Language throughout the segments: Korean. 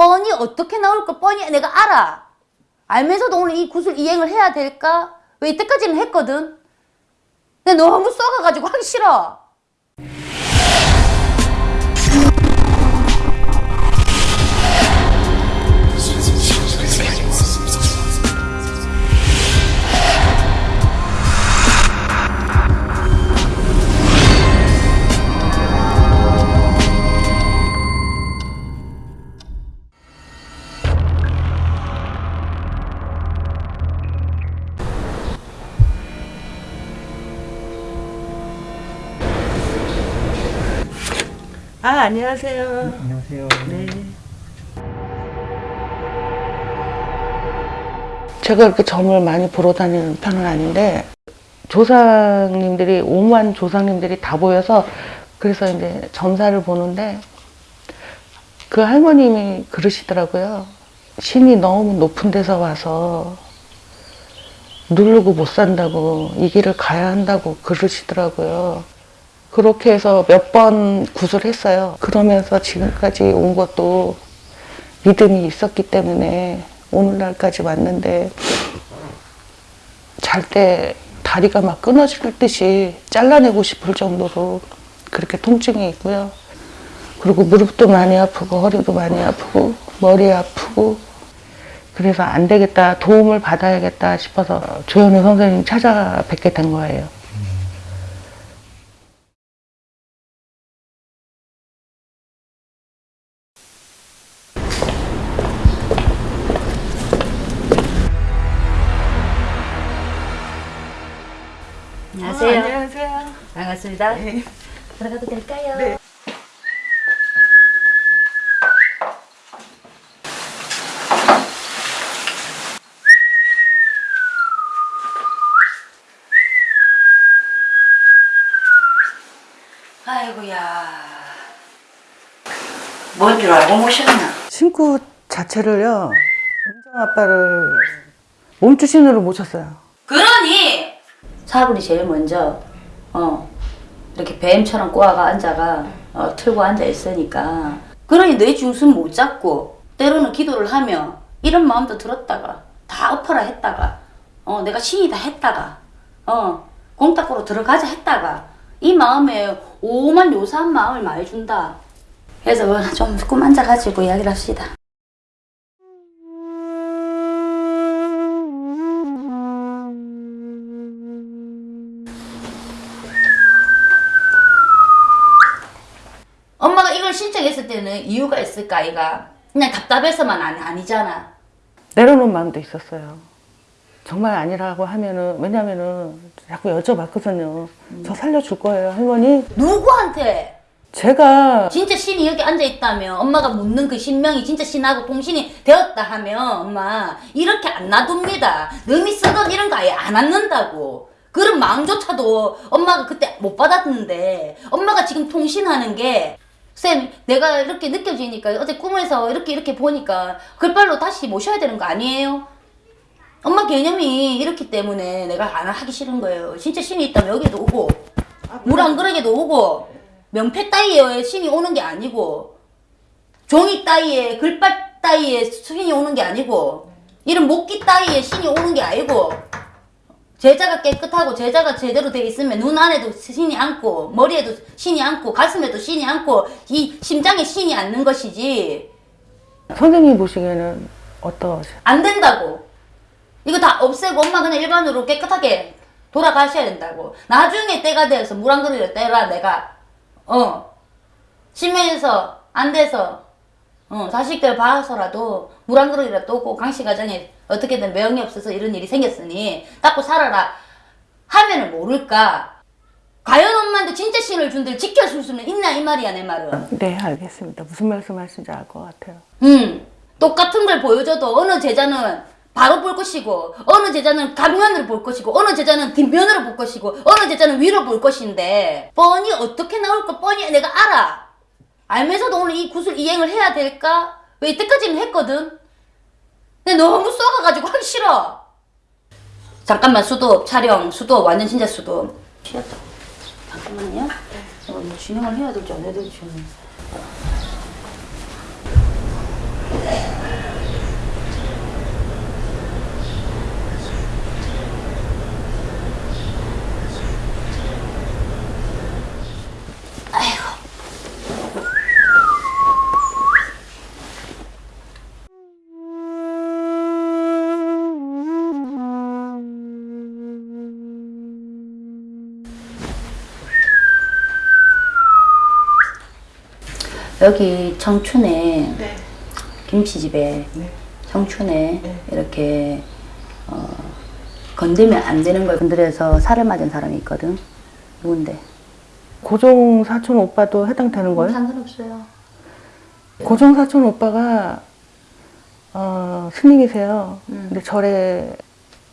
뻔히 어떻게 나올 거 뻔히 내가 알아. 알면서도 오늘 이 구슬 이행을 해야 될까? 왜 이때까지는 했거든? 근데 너무 썩어가지고 하기 싫어. 아 안녕하세요. 안녕하세요. 네. 제가 그렇게 점을 많이 보러 다니는 편은 아닌데 조상님들이 오만 조상님들이 다 보여서 그래서 이제 점사를 보는데 그 할머님이 그러시더라고요. 신이 너무 높은 데서 와서 누르고 못 산다고 이 길을 가야 한다고 그러시더라고요. 그렇게 해서 몇 번 구슬했어요. 그러면서 지금까지 온 것도 믿음이 있었기 때문에 오늘날까지 왔는데 잘 때 다리가 막 끊어질 듯이 잘라내고 싶을 정도로 그렇게 통증이 있고요. 그리고 무릎도 많이 아프고 허리도 많이 아프고 머리 아프고 그래서 안 되겠다 도움을 받아야겠다 싶어서 조현우 선생님 찾아뵙게 된 거예요. 안녕하세요. 안녕하세요. 반갑습니다. 들어가도 될까요? 네. 아이고야. 뭔 줄 알고 모셨나? 신구 자체를요, 은정 아빠를 몸주신으로 모셨어요. 그러니 사불이 제일 먼저 어 이렇게 뱀처럼 꼬아가 앉아가 어, 틀고 앉아 있으니까 그러니 내 중심 못 잡고 때로는 기도를 하며 이런 마음도 들었다가 다 엎어라 했다가 어 내가 신이다 했다가 어 공탁으로 들어가자 했다가 이 마음에 오만 요사한 마음을 많이 준다 그래서 좀 꿈 앉아가지고 이야기를 합시다 이걸 신청했을 때는 이유가 있을까 아이가 그냥 답답해서만 아니, 아니잖아 내려놓은 마음도 있었어요. 정말 아니라고 하면은, 왜냐면은 자꾸 여쭤봤거든요. 저 살려줄 거예요, 할머니. 누구한테 제가 진짜 신이 여기 앉아 있다면 엄마가 묻는 그 신명이 진짜 신하고 통신이 되었다 하면 엄마 이렇게 안 놔둡니다 남이 쓰던 이런 거 아예 안 앉는다고 그런 마음조차도 엄마가 그때 못 받았는데 엄마가 지금 통신하는 게 쌤, 내가 이렇게 느껴지니까 어제 꿈에서 이렇게 이렇게 보니까 글발로 다시 모셔야 되는 거 아니에요? 엄마 개념이 이렇기 때문에 내가 안 하기 싫은 거예요. 진짜 신이 있다면 여기도 오고 물안 그러게도 오고 명패 따위에 신이 오는 게 아니고 종이 따위에 글빨 따위에 신이 오는 게 아니고 이런 목기 따위에 신이 오는 게 아니고 제자가 깨끗하고 제자가 제대로 돼 있으면 눈 안에도 신이 앉고 머리에도 신이 앉고 가슴에도 신이 앉고 이 심장에 신이 앉는 것이지. 선생님 보시기에는 어떠세요? 안 된다고. 이거 다 없애고 엄마 그냥 일반으로 깨끗하게 돌아가셔야 된다고. 나중에 때가 되어서 물 한 그릇을 떼라 내가. 어. 심해서 안 돼서 어 자식들 봐서라도 물 한 그릇이라도 떠고 강씨 가정에 어떻게든 매형이 없어서 이런 일이 생겼으니 닦고 살아라 하면은 모를까 과연 엄마한테 진짜 신을 준들 지켜줄 수는 있나 이 말이야 내 말은 네, 알겠습니다. 무슨 말씀 하시는지 알 것 같아요. 음, 똑같은 걸 보여줘도 어느 제자는 바로 볼 것이고 어느 제자는 가면으로 볼 것이고 어느 제자는 뒷면으로 볼 것이고 어느 제자는 위로 볼 것인데 뻔히 어떻게 나올 거 뻔히 내가 알아 알면서도 오늘 이 구슬 이행을 해야 될까? 왜 이때까지는 했거든? 근데 너무 썩어가지고 하기 싫어. 잠깐만 수도 촬영 수도 완전 진짜 수도. 쉬었다. 잠깐만요. 어, 뭐 진행을 해야 될지 안 해야 될지 여기 청춘에 네. 김치집에 네. 청춘에 네. 이렇게 어, 건들면 안 되는 걸 건드려서 살을 맞은 사람이 있거든. 누군데? 고종 사촌 오빠도 해당되는 거예요? 상관없어요. 고종 사촌 오빠가 어, 스님이세요. 음. 근데 절에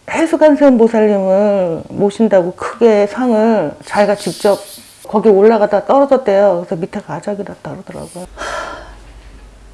해수관세음 보살님을 모신다고 크게 상을 자기가 직접 거기 올라가다 떨어졌대요. 그래서 밑에 가자기랐다 그러더라고요.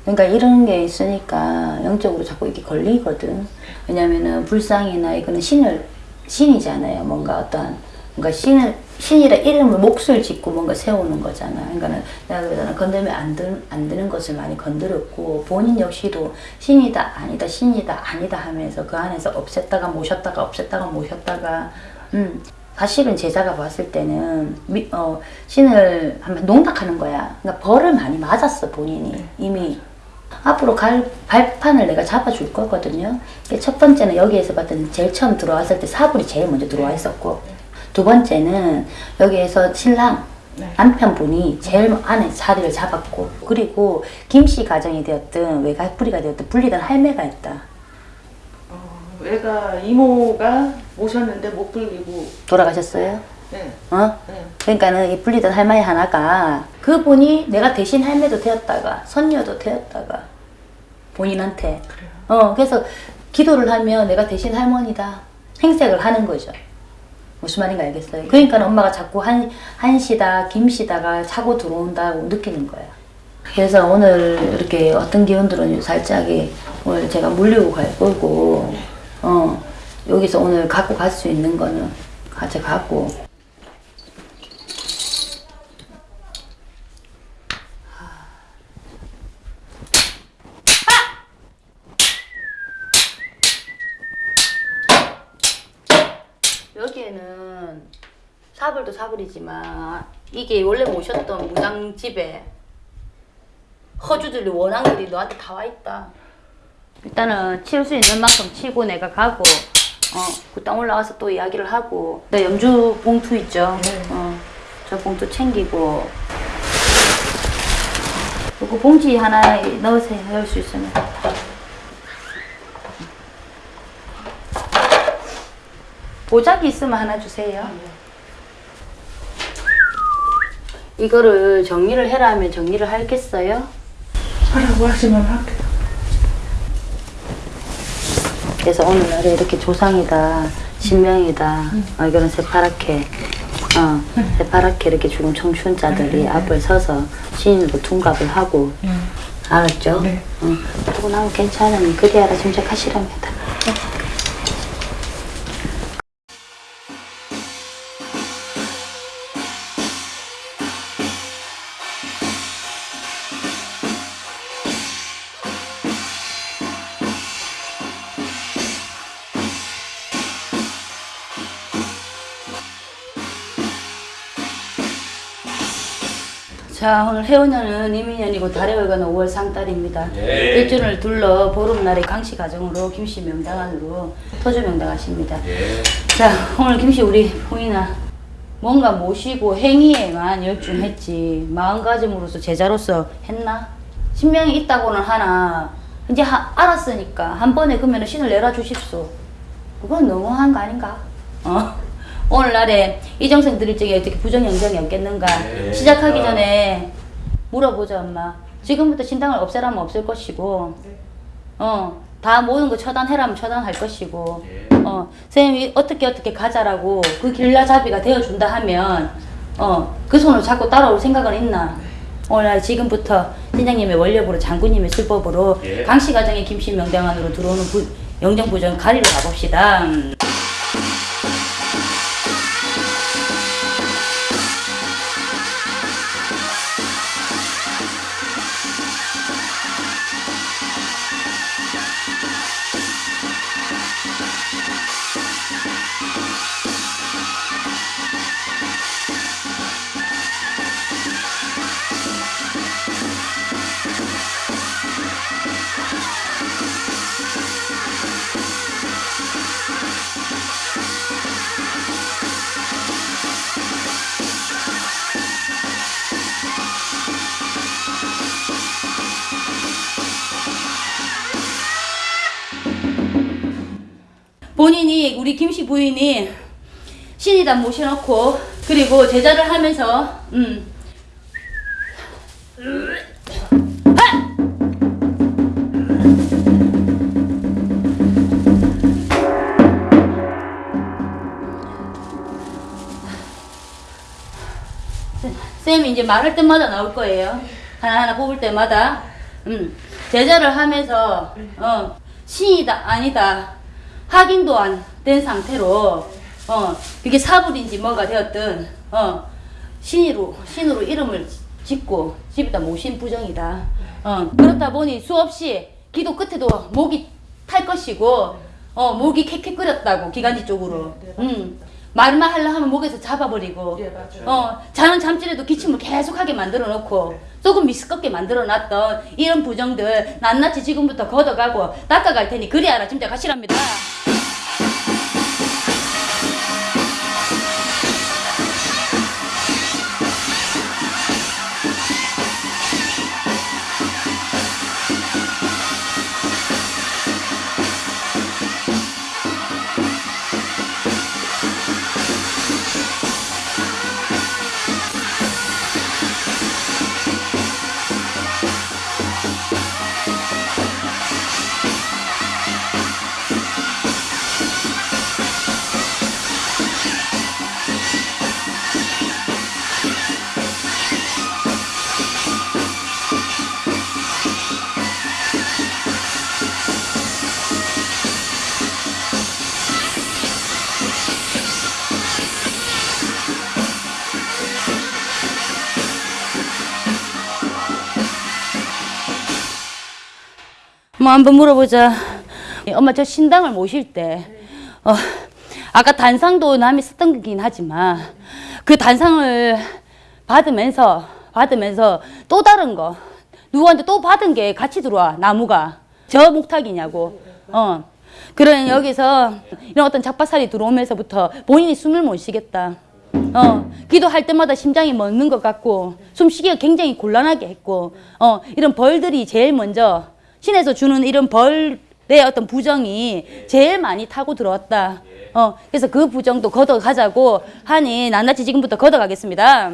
그러니까 이런 게 있으니까 영적으로 자꾸 이렇게 걸리거든. 왜냐면은 불상이나 이거는 신을 신이잖아요. 뭔가 어떤 뭔가 신을 신이라 이름을 몫을 짓고 뭔가 세우는 거잖아. 그러니까는 내가 그러잖아. 건들면 안, 들, 안 되는 것을 많이 건드렸고 본인 역시도 신이다 아니다 신이다 아니다 하면서 그 안에서 없앴다가 모셨다가 없앴다가 모셨다가 음 사실은 제자가 봤을 때는 미, 어, 신을 한번 농락하는 거야. 그러니까 벌을 많이 맞았어 본인이 이미 앞으로 갈 발판을 내가 잡아줄 거거든요. 첫 번째는 여기에서 봤더니 제일 처음 들어왔을 때 사불이 제일 먼저 들어와 있었고 두 번째는 여기에서 신랑 네. 남편분이 제일 안에 자리를 잡았고 그리고 김씨 가정이 되었든 외가 뿌리가 되었든 분리된 할매가 있다. 애가 이모가 모셨는데 못 불리고 돌아가셨어요? 네. 어? 네. 그러니까는 이 분리된 할머니 하나가 그분이 내가 대신 할매도 되었다가 선녀도 되었다가 본인한테 어 그래서 기도를 하면 내가 대신 할머니다 행색을 하는 거죠 무슨 말인가 알겠어요 그러니까 엄마가 자꾸 한 한시다 김시다가 차고 들어온다고 느끼는 거야 그래서 오늘 이렇게 어떤 기운들은 살짝이 오늘 제가 물리고 갈 거고 어 여기서 오늘 갖고 갈 수 있는 거는 가져가고 여기에는 사불도 사불이지만 이게 원래 모셨던 무당집에 허주들이 원앙들이 너한테 다 와 있다. 일단은 칠 수 있는 만큼 치고 내가 가고 어 그 땅 올라가서 또 이야기를 하고 내 염주 봉투 있죠. 네. 어 저 봉투 챙기고 요거 봉지 하나 넣으세요. 넣을 수 있으면. 보자기 있으면 하나 주세요. 이거를 정리를 해라 하면 정리를 하겠어요? 하라고 하시면 할게요. 그래서 오늘날에 이렇게 조상이다, 신명이다, 어, 이거는 새파랗게, 어, 새파랗게 이렇게 죽은 청춘자들이 앞을 서서 신인으로 둔갑을 하고, 알았죠? 네. 응. 그러고 나면 괜찮으니 그리 알아 짐작하시랍니다. 자 오늘 해운년은 이민년이고 달의 월간은 5월 상달입니다. 예. 일주를 둘러 보름날에 강씨 가정으로 김씨 명당안으로 토주 명당하십니다. 예. 자 오늘 김씨 우리 봉이나 뭔가 모시고 행위에만 열중했지 마음가짐으로서 제자로서 했나? 신명이 있다고는 하나 이제 하- 알았으니까 한 번에 그러면 신을 내려 주십소. 그건 너무한 거 아닌가? 어? 오늘날에 이정생 드릴 적에 어떻게 부정영정이 없겠는가? 네. 시작하기 전에 물어보자 엄마. 지금부터 신당을 없애라면 없앨 것이고, 어, 다 모든 거 처단해라면 처단할 것이고, 예. 어, 선생님이 어떻게 어떻게 가자라고 그 길라잡이가 되어준다 하면, 어, 그 손을 잡고 따라올 생각은 있나? 오늘 지금부터 팀장님의 원력으로 장군님의 술법으로 예. 강씨 가정의 김씨 명당안으로 들어오는 부, 영정부정 가리러 가봅시다. 부인이 신이다 모셔놓고 그리고 제자를 하면서 음. 쌤이 이제 말할 때마다 나올 거예요. 하나하나 뽑을 때마다. 음, 제자를 하면서, 어, 신이다, 아니다. 확인도 안 된 상태로, 어, 이게 사불인지 뭐가 되었든, 어, 신으로, 신으로 이름을 짓고 집에다 모신 부정이다. 어, 그렇다 보니 수없이 기도 끝에도 목이 탈 것이고, 어, 목이 캑캑거렸다고, 기관지 쪽으로. 음, 말만 하려 하면 목에서 잡아버리고, 예, 맞아요. 어, 자는 잠질에도 기침을 계속하게 만들어 놓고, 조금 미스껍게 만들어 놨던 이런 부정들 낱낱이 지금부터 걷어가고 닦아갈 테니 그리 알아 진짜 가시랍니다. 뭐 한번 물어보자. 엄마 저 신당을 모실 때, 어, 아까 단상도 남이 썼던 거긴 하지만 그 단상을 받으면서 받으면서 또 다른 거 누구한테 또 받은 게 같이 들어와 나무가 저 목탁이냐고. 어. 그런 여기서 이런 어떤 잡바살이 들어오면서부터 본인이 숨을 못 쉬겠다. 어, 기도할 때마다 심장이 멎는 것 같고 숨쉬기가 굉장히 곤란하게 했고 어, 이런 벌들이 제일 먼저 신에서 주는 이런 벌의 어떤 부정이 제일 많이 타고 들어왔다. 어, 그래서 그 부정도 걷어가자고 하니 낱낱이 지금부터 걷어가겠습니다.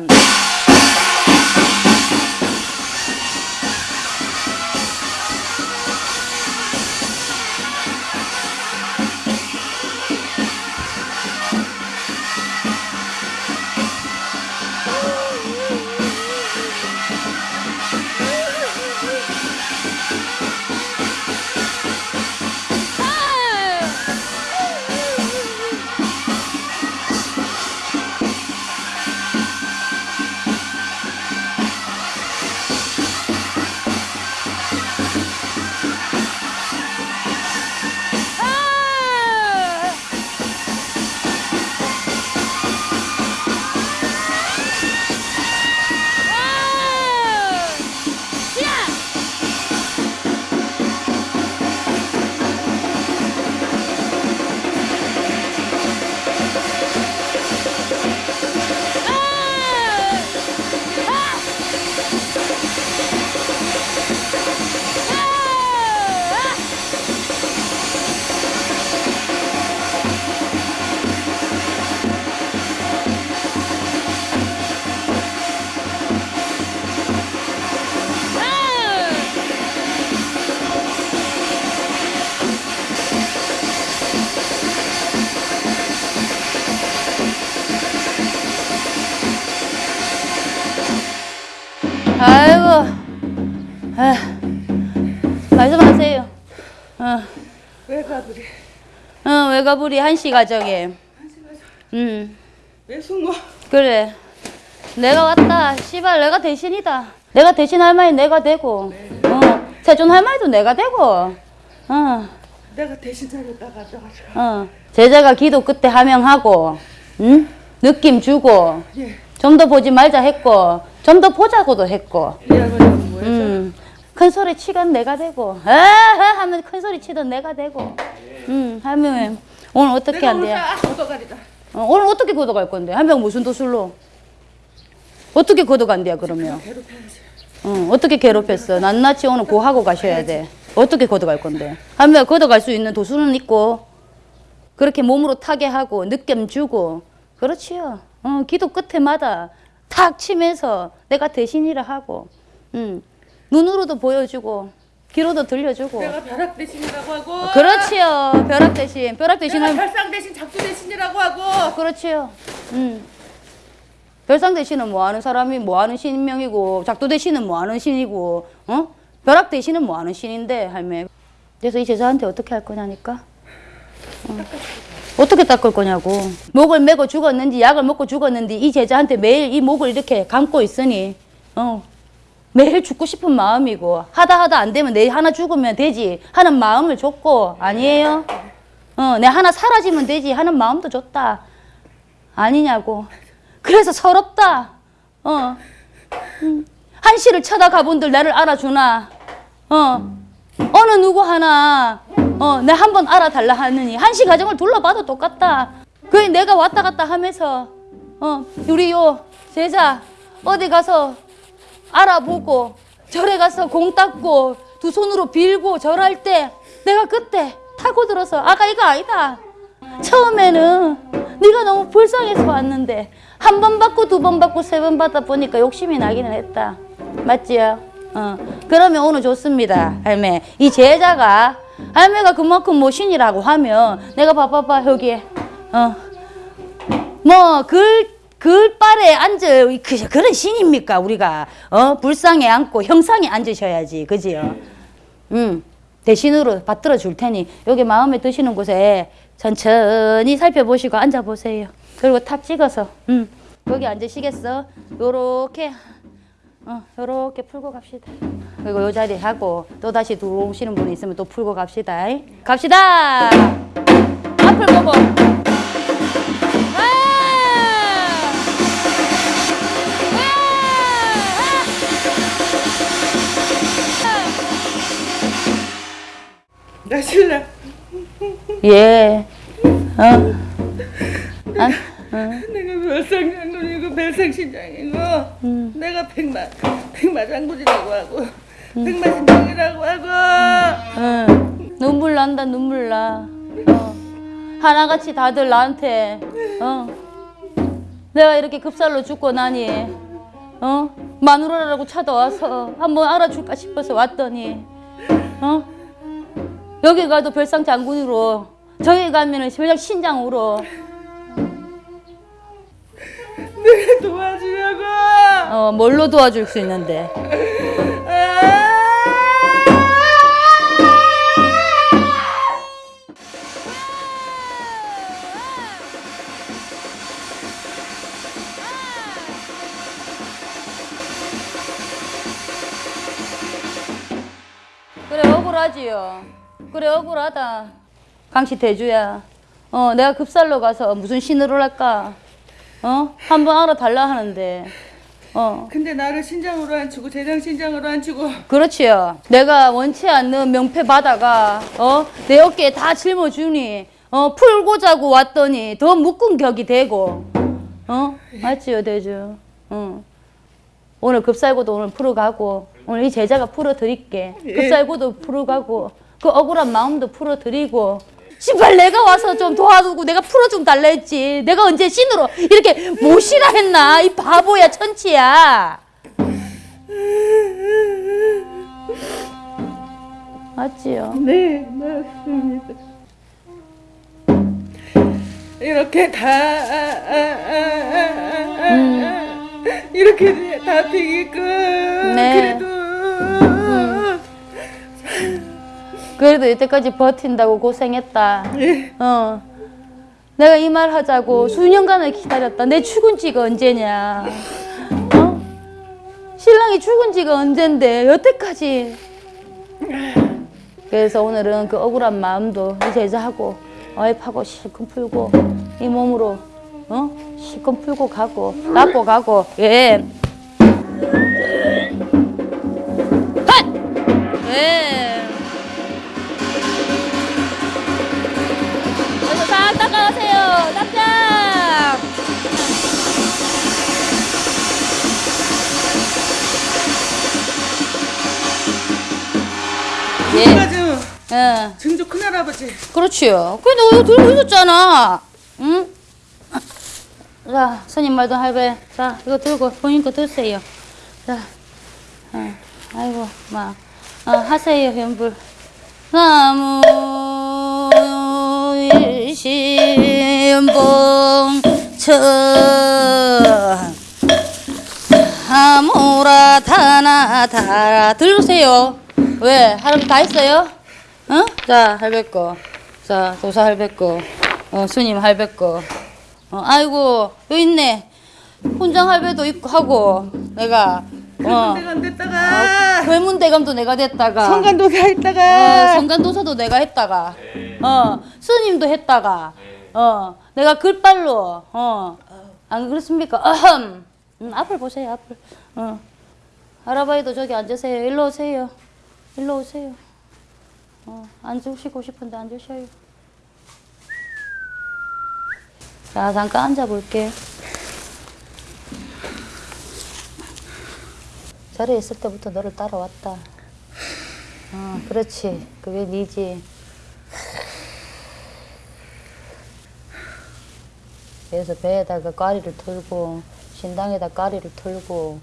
어, 외가부리 한시 가정에. 음, 왜 숨어? 그래. 내가 왔다. 씨발, 내가 대신이다. 내가 대신 할머니 내가 되고, 어, 세존 할머니도 내가 되고, 어, 내가 대신 가져가지고. 어. 제자가 기도 그때 하명하고, 응? 느낌 주고, 예. 좀 더 보지 말자 했고, 좀 더 보자고도 했고, 뭐였어? 음, 큰 소리 치건 내가 되고, 에 하면 큰 소리 치던 내가 되고, 음, 하면 오늘 어떻게 한대? 딱 얻어가리다. 어, 오늘 어떻게 걷어갈 건데? 한명 무슨 도술로? 어떻게 걷어간대야 그러면? 어, 어떻게 괴롭혔어? 낱낱이 오늘 고하고 가셔야 돼. 어떻게 걷어갈 건데? 한 명 걷어갈 수 있는 도술은 있고, 그렇게 몸으로 타게 하고 느낌 주고 그렇지요. 어, 기도 끝에마다 탁 치면서 내가 대신이라 하고 음, 눈으로도 보여주고 귀로도 들려주고 내가 벼락 대신이라고 하고. 그렇지요. 벼락 대신 벼락 내가 대신은 별상 대신 작두 대신이라고 하고. 그렇지요. 음. 별상 대신은 뭐 하는 사람이 뭐 하는 신명이고 작두 대신은 뭐 하는 신이고 어? 벼락 대신은 뭐 하는 신인데 할매. 그래서 이 제자한테 어떻게 할 거냐니까. 어. 어떻게 닦을 거냐고. 목을 메고 죽었는지 약을 먹고 죽었는지 이 제자한테 매일 이 목을 이렇게 감고 있으니 어. 매일 죽고 싶은 마음이고 하다 하다 안 되면 내일 하나 죽으면 되지 하는 마음을 줬고 아니에요? 어, 내 하나 사라지면 되지 하는 마음도 줬다. 아니냐고. 그래서 서럽다. 어. 음. 한시를 쳐다가 본들 나를 알아주나. 어. 어느 누구 하나 어, 내 한번 알아달라 하느니 한시 가정을 둘러봐도 똑같다. 그 내가 왔다 갔다 하면서 어, 우리 요 제자 어디 가서 알아보고 절에 가서 공 닦고 두 손으로 빌고 절할 때 내가 그때 타고 들어서 아가 이거 아니다. 처음에는 네가 너무 불쌍해서 왔는데 한 번 받고 두 번 받고 세 번 받다 보니까 욕심이 나기는 했다. 맞지요? 어. 그러면 오늘 좋습니다, 할매. 이 제자가 할매가 그만큼 모신이라고 하면 내가 봐봐봐 여기에 어. 뭐 글 글발에 앉아 그, 그런 신입니까 우리가? 어? 불상에 앉고 형상에 앉으셔야지. 그지요? 음. 대신으로 받들어 줄 테니 여기 마음에 드시는 곳에 천천히 살펴보시고 앉아 보세요. 그리고 탑 찍어서 음. 거기 앉으시겠어? 요렇게. 어 요렇게 풀고 갑시다. 그리고 요 자리 하고 또 다시 들어오시는 분이 있으면 또 풀고 갑시다. 갑시다! 앞을 보고 나 신랑. 예. 어. 아, 내가 별상 장군이고 별상 신장이고. 음. 내가 백마 백마 장군이라고 하고. 백마 신장이라고 하고. 어. 눈물 난다 눈물 나. 어. 하나같이 다들 나한테 어. 내가 이렇게 급살로 죽고 나니 어 마누라라고 찾아와서 한번 알아줄까 싶어서 왔더니 어 여기 가도 별상 장군으로 저기 가면 은 별상 신장으로 내가 도와주려고. 어 뭘로 도와줄 수 있는데 아! 그래 억울하지요. 그래 억울하다. 강씨 대주야. 어 내가 급살로 가서 무슨 신으로 할까? 어 한번 알아달라 하는데 어 근데 나를 신장으로 앉히고 대장 신장으로 앉히고 그렇지요. 내가 원치 않는 명패 받아가 어 내 어깨에 다 짊어주니 어 풀고 자고 왔더니 더 묶은 격이 되고 어 맞지요 대주. 어 오늘 급살고도 오늘 풀어가고 오늘 이 제자가 풀어드릴게. 급살고도 풀어가고 그 억울한 마음도 풀어드리고. 씨발 내가 와서 좀 도와주고 내가 풀어 좀 달라 했지. 내가 언제 신으로 이렇게 모시라 했나? 이 바보야 천치야. 맞지요. 네 맞습니다. 이렇게 다 아, 이렇게 다 되게끔 네. 그래도 그래도 이때까지 버틴다고 고생했다. 예. 어. 내가 이 말 하자고 수년간을 기다렸다. 내 죽은 지가 언제냐. 어? 신랑이 죽은 지가 언젠데 여태까지. 그래서 오늘은 그 억울한 마음도 이 제자하고 와이프하고 실컷 풀고 이 몸으로 어? 실컷 풀고 가고 닦고 가고 예. 핫! 예. 납작. 예. 예. 증조 큰할아버지. 그렇지요. 근데 이거 들고 있었잖아. 응? 자, 스님 말도 할배. 자, 이거 들고 본인 거 드세요. 자, 어, 아이고, 막, 어, 하세요, 현불. 나무 일 신봉천 하모라 타나 타라 들으세요. 왜? 할아버지 다 했어요? 어? 자, 할배 거. 자, 도사 할배 거. 어, 스님 할배 거. 어, 아이고, 여기 있네. 훈장 할배도 있고 하고, 내가. 어, 안 됐다가 괴문대감도 내가 됐다가. 성간도사 어, 했다가 성간도사도 내가 했다가, 어, 스님도 했다가, 어, 내가 글빨로, 어, 안 그렇습니까? 어흠. 음, 앞을 보세요, 앞을. 어. 할아버지도 저기 앉으세요. 일로 오세요. 일로 오세요. 어, 앉으시고 싶은데 앉으셔요. 자, 잠깐 앉아볼게. 자리에 있을 때부터 너를 따라왔다. 어, 그렇지. 그게 니지. 그래서 배에다가 까리를 털고 신당에다 까리를 털고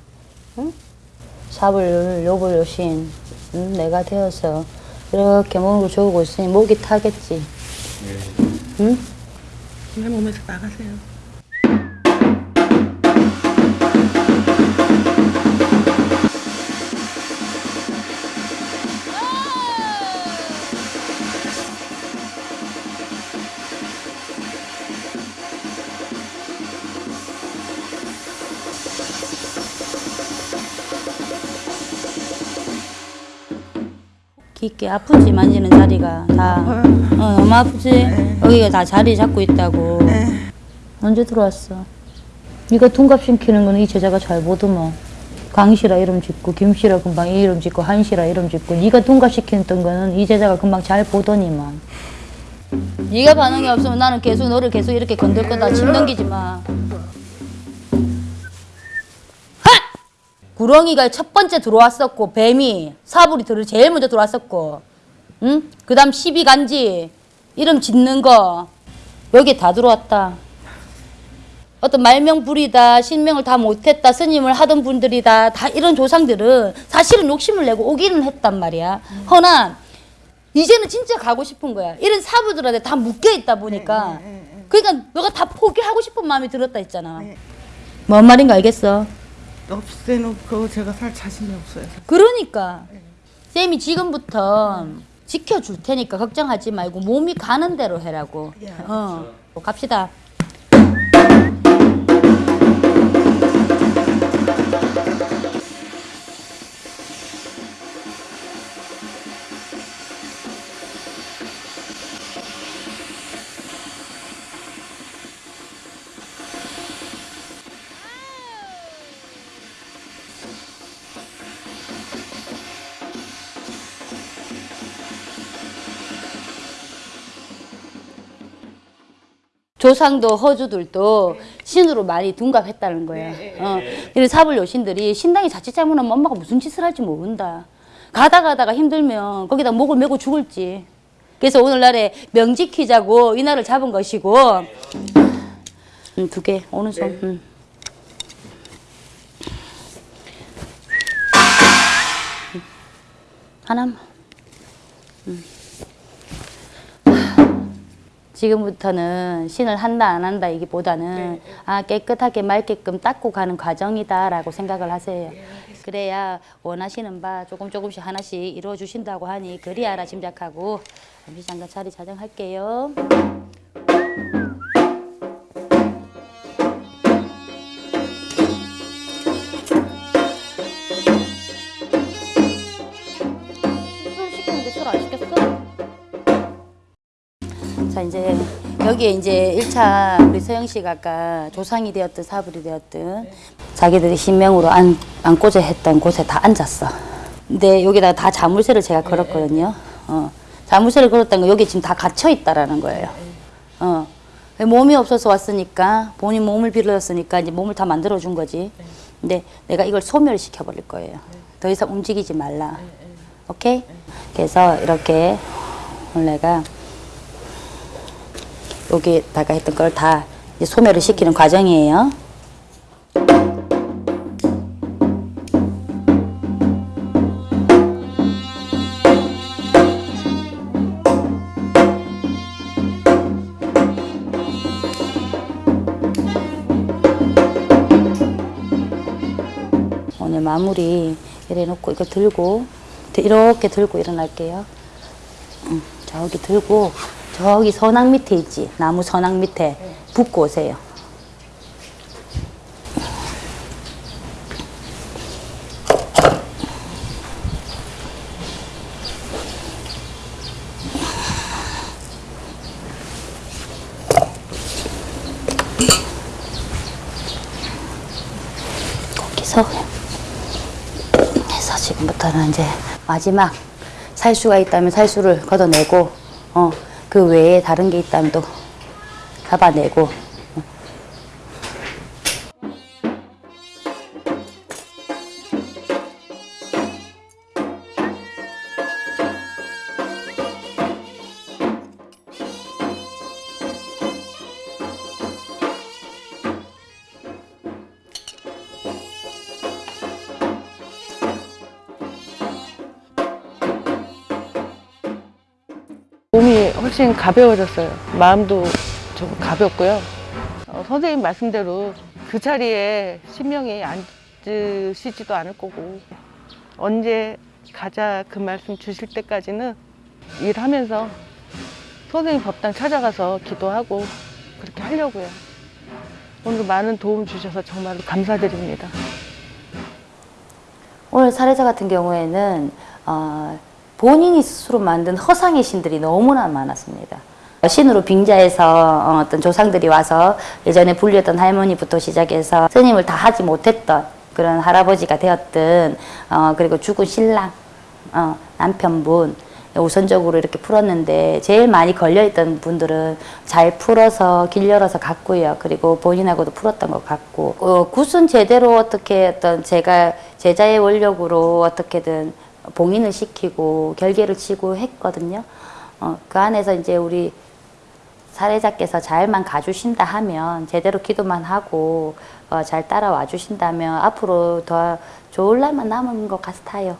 응? 삽을 요벌 요신 응? 내가 되어서 이렇게 몸을 조우고 있으니 목이 타겠지. 응? 내 몸에서 나가세요. 깊게 아프지 만지는 자리가 다. 어, 너무 아프지? 여기가 다 자리 잡고 있다고. 언제 들어왔어? 네가 둔갑시키는 거는 이 제자가 잘 보더만 강씨라 이름 짓고 김씨라 금방 이 이름 짓고 한씨라 이름 짓고 네가 둔갑시키는 거는 이 제자가 금방 잘 보더니만. 네가 반응이 없으면 나는 계속 너를 계속 이렇게 건들 거다 침 넘기지 마 구렁이가 첫 번째 들어왔었고 뱀이 사불이 들 제일 먼저 들어왔었고 응? 그 다음 시비 간지 이름 짓는 거 여기 다 들어왔다 어떤 말명불이다 신명을 다 못했다 스님을 하던 분들이다 다 이런 조상들은 사실은 욕심을 내고 오기는 했단 말이야 허나 이제는 진짜 가고 싶은 거야 이런 사부들한테 다 묶여 있다 보니까 그러니까 너가 다 포기하고 싶은 마음이 들었다 했잖아 네. 뭔 말인가 알겠어? 없애놓고 제가 살 자신이 없어요. 그러니까 쌤이 지금부터 지켜줄 테니까 걱정하지 말고 몸이 가는 대로 해라고. 예, 어, 갑시다. 조상도 허주들도 신으로 많이 둔갑했다는 거예요. 어, 이런 사불 여신들이 신당이 자칫 잘못하면 엄마가 무슨 짓을 할지 모른다. 가다 가다가 힘들면 거기다 목을 메고 죽을지. 그래서 오늘날에 명지키자고 이날을 잡은 것이고 음, 두 개, 오른손. 음. 하나만. 지금부터는 신을 한다 안 한다 이기보다는 아 깨끗하게 맑게끔 닦고 가는 과정이다라고 생각을 하세요. 그래야 원하시는 바 조금 조금씩 하나씩 이루어 주신다고 하니 그리 알아 짐작하고 잠시 잠깐 자리 자정할게요. 이제 여기에 이제 1차 우리 서영 씨가 아까 조상이 되었든 사불이 되었든 자기들이 신명으로 안, 안고자 했던 곳에 다 앉았어. 근데 여기다 다 자물쇠를 제가 걸었거든요. 어. 자물쇠를 걸었다는 거 여기 지금 다 갇혀 있다라는 거예요. 어. 몸이 없어서 왔으니까 본인 몸을 빌렸으니까 이제 몸을 다 만들어 준 거지. 근데 내가 이걸 소멸시켜 버릴 거예요. 더 이상 움직이지 말라. 오케이? 그래서 이렇게 내가 여기다가 했던 걸 다 소멸을 시키는 과정이에요. 오늘 마무리 이래 놓고 이거 들고 이렇게 들고 일어날게요. 음, 저기 들고 저기 선악 밑에 있지 나무 선악 밑에 붙고 오세요. 거기서 해서 지금부터는 이제 마지막 살수가 있다면 살수를 걷어내고 어 그 외에 다른 게 있다면 또 잡아내고 훨씬 가벼워졌어요. 마음도 좀 가볍고요. 어, 선생님 말씀대로 그 자리에 신명이 앉으시지도 않을 거고 언제 가자 그 말씀 주실 때까지는 일하면서 선생님 법당 찾아가서 기도하고 그렇게 하려고요. 오늘 많은 도움 주셔서 정말 감사드립니다. 오늘 사례자 같은 경우에는 어, 본인이 스스로 만든 허상의 신들이 너무나 많았습니다. 신으로 빙자해서 어, 떤 조상들이 와서 예전에 불렸던 할머니부터 시작해서 스님을 다 하지 못했던 그런 할아버지가 되었든 어, 그리고 죽은 신랑 어, 남편분 우선적으로 이렇게 풀었는데 제일 많이 걸려있던 분들은 잘 풀어서 길 열어서 갔고요. 그리고 본인하고도 풀었던 것 같고 어, 굿은 제대로 어떻게 어떤 제가 제자의 원력으로 어떻게든 봉인을 시키고 결계를 치고 했거든요. 어, 그 안에서 이제 우리 사례자께서 잘만 가주신다 하면 제대로 기도만 하고 어, 잘 따라와 주신다면 앞으로 더 좋을 날만 남은 것 같아요.